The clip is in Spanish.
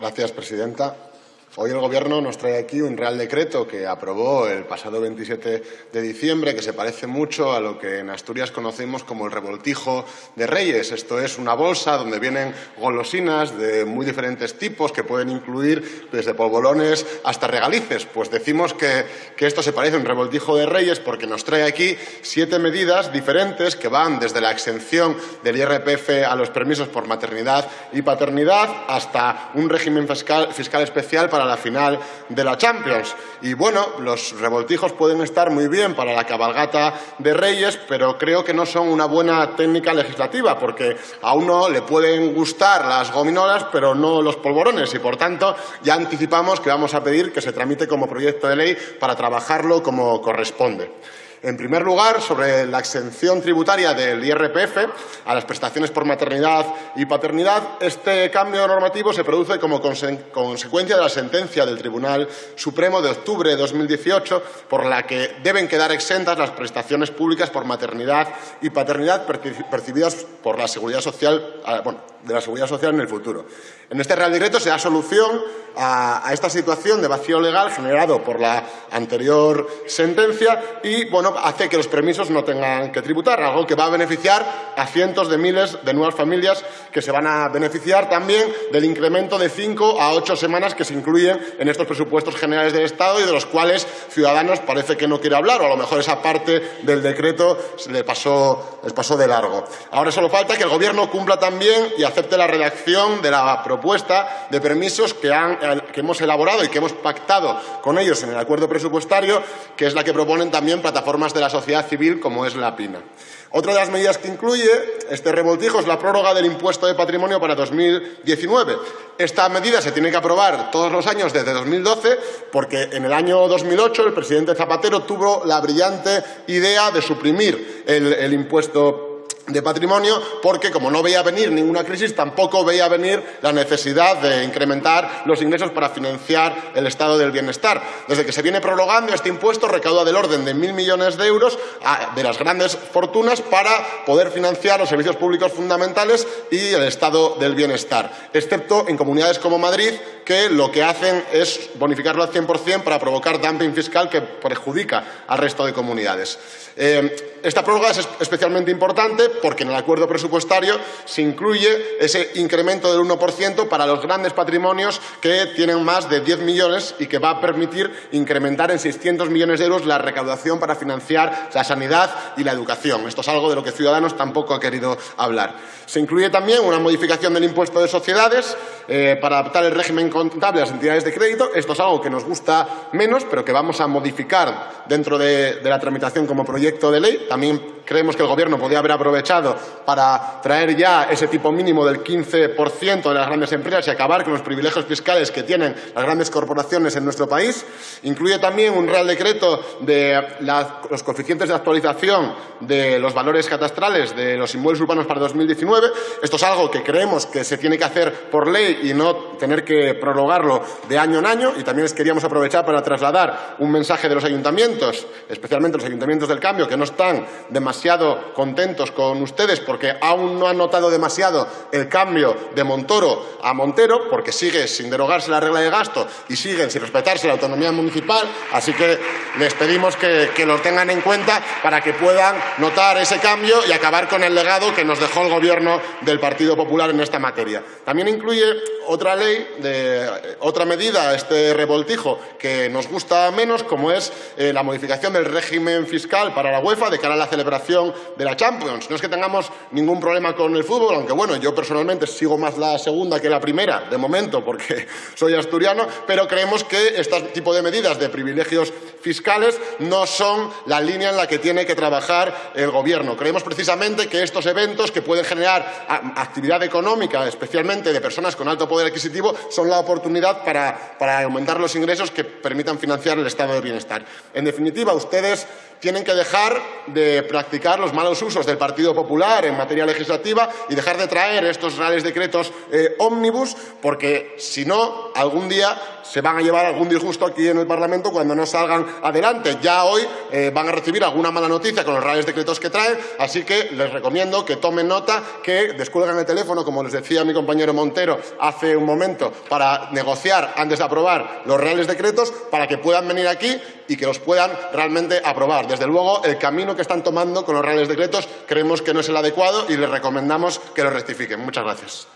Gracias, presidenta. Hoy el Gobierno nos trae aquí un Real Decreto que aprobó el pasado 27 de diciembre, que se parece mucho a lo que en Asturias conocemos como el revoltijo de Reyes. Esto es una bolsa donde vienen golosinas de muy diferentes tipos que pueden incluir desde polvorones hasta regalices. Pues decimos que, que esto se parece a un revoltijo de Reyes porque nos trae aquí siete medidas diferentes que van desde la exención del IRPF a los permisos por maternidad y paternidad hasta un régimen fiscal, fiscal especial para la final de la Champions. Y bueno, los revoltijos pueden estar muy bien para la cabalgata de Reyes, pero creo que no son una buena técnica legislativa, porque a uno le pueden gustar las gominolas, pero no los polvorones, y por tanto ya anticipamos que vamos a pedir que se tramite como proyecto de ley para trabajarlo como corresponde. En primer lugar, sobre la exención tributaria del IRPF a las prestaciones por maternidad y paternidad, este cambio normativo se produce como consecuencia de la sentencia del Tribunal Supremo de octubre de 2018, por la que deben quedar exentas las prestaciones públicas por maternidad y paternidad percibidas por la Seguridad Social, ah, de la Seguridad Social en el futuro. En este Real Decreto se da solución a, esta situación de vacío legal generado por la anterior sentencia y, bueno, hace que los permisos no tengan que tributar, algo que va a beneficiar a cientos de miles de nuevas familias que se van a beneficiar también del incremento de cinco a ocho semanas que se incluyen en estos presupuestos generales del Estado y de los cuales Ciudadanos parece que no quiere hablar, o a lo mejor esa parte del decreto le pasó, les pasó de largo. Ahora solo falta que el Gobierno cumpla también y acepte la redacción de la propuesta de permisos que, han, que hemos elaborado y que hemos pactado con ellos en el acuerdo presupuestario, que es la que proponen también plataformas de la sociedad civil como es la PINA. Otra de las medidas que incluye este revoltijo es la prórroga del impuesto de patrimonio para 2019. Esta medida se tiene que aprobar todos los años desde 2012 porque en el año 2008 el presidente Zapatero tuvo la brillante idea de suprimir el, el impuesto de patrimonio porque, como no veía venir ninguna crisis, tampoco veía venir la necesidad de incrementar los ingresos para financiar el estado del bienestar. Desde que se viene prorrogando este impuesto recauda del orden de mil millones de euros de las grandes fortunas para poder financiar los servicios públicos fundamentales y el estado del bienestar, excepto en comunidades como Madrid, que lo que hacen es bonificarlo al 100% para provocar dumping fiscal que perjudica al resto de comunidades. Eh, esta prórroga es especialmente importante porque en el acuerdo presupuestario se incluye ese incremento del 1% para los grandes patrimonios que tienen más de 10 millones y que va a permitir incrementar en 600 millones de euros la recaudación para financiar la sanidad y la educación. Esto es algo de lo que Ciudadanos tampoco ha querido hablar. Se incluye también una modificación del impuesto de sociedades eh, para adaptar el régimen contable a las entidades de crédito. Esto es algo que nos gusta menos, pero que vamos a modificar dentro de, la tramitación como proyecto de ley. También creemos que el Gobierno podría haber aprovechado para traer ya ese tipo mínimo del 15% de las grandes empresas y acabar con los privilegios fiscales que tienen las grandes corporaciones en nuestro país. Incluye también un Real Decreto de los coeficientes de actualización de los valores catastrales de los inmuebles urbanos para 2019. Esto es algo que creemos que se tiene que hacer por ley y no tener que prorrogarlo de año en año. Y también les queríamos aprovechar para trasladar un mensaje de los ayuntamientos, especialmente los ayuntamientos del cambio, que no están demasiado contentos con ustedes porque aún no han notado demasiado el cambio de Montoro a Montero, porque sigue sin derogarse la regla de gasto y siguen sin respetarse la autonomía municipal. Así que les pedimos que, que lo tengan en cuenta para que puedan notar ese cambio y acabar con el legado que nos dejó el Gobierno del Partido Popular en esta materia. También incluye otra ley, de, otra medida, este revoltijo, que nos gusta menos, como es eh, la modificación del régimen fiscal para la UEFA de cara a la celebración de la Champions. No es que tengamos ningún problema con el fútbol, aunque bueno, yo personalmente sigo más la segunda que la primera, de momento, porque soy asturiano, pero creemos que este tipo de medidas de privilegios fiscales no son la línea en la que tiene que trabajar el Gobierno. Creemos precisamente que estos eventos que pueden generar actividad económica, especialmente de personas con alto poder adquisitivo, son la oportunidad para, aumentar los ingresos que permitan financiar el estado de bienestar. En definitiva, ustedes tienen que dejar de practicar los malos usos del Partido Popular en materia legislativa y dejar de traer estos reales decretos eh, ómnibus, porque si no, algún día se van a llevar algún disgusto aquí en el Parlamento cuando no salgan adelante. Ya hoy eh, van a recibir alguna mala noticia con los reales decretos que traen, así que les recomiendo que tomen nota, que descuelgan el teléfono, como les decía mi compañero Montero hace un momento, para negociar antes de aprobar los reales decretos, para que puedan venir aquí y que los puedan realmente aprobar. Desde luego, el camino que están tomando con los reales decretos creemos que no es el adecuado y les recomendamos que lo rectifiquen. Muchas gracias.